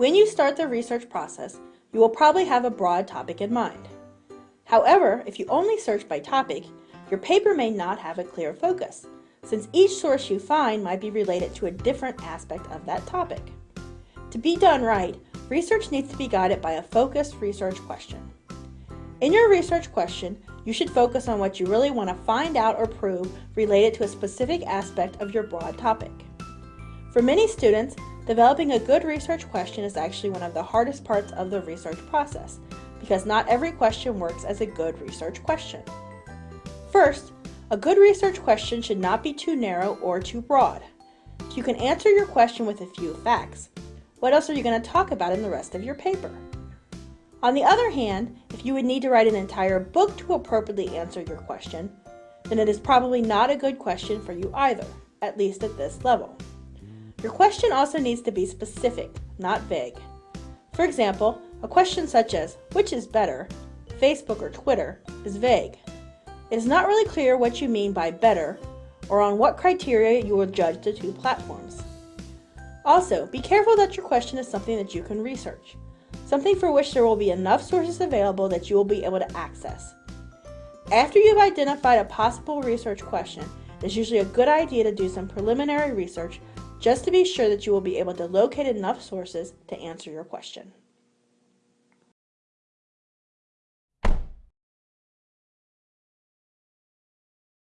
When you start the research process, you will probably have a broad topic in mind. However, if you only search by topic, your paper may not have a clear focus, since each source you find might be related to a different aspect of that topic. To be done right, research needs to be guided by a focused research question. In your research question, you should focus on what you really want to find out or prove related to a specific aspect of your broad topic. For many students, developing a good research question is actually one of the hardest parts of the research process because not every question works as a good research question. First, a good research question should not be too narrow or too broad. You can answer your question with a few facts. What else are you going to talk about in the rest of your paper? On the other hand, if you would need to write an entire book to appropriately answer your question, then it is probably not a good question for you either, at least at this level. Your question also needs to be specific, not vague. For example, a question such as, which is better, Facebook or Twitter, is vague. It is not really clear what you mean by better, or on what criteria you will judge the two platforms. Also, be careful that your question is something that you can research something for which there will be enough sources available that you will be able to access. After you've identified a possible research question, it's usually a good idea to do some preliminary research just to be sure that you will be able to locate enough sources to answer your question.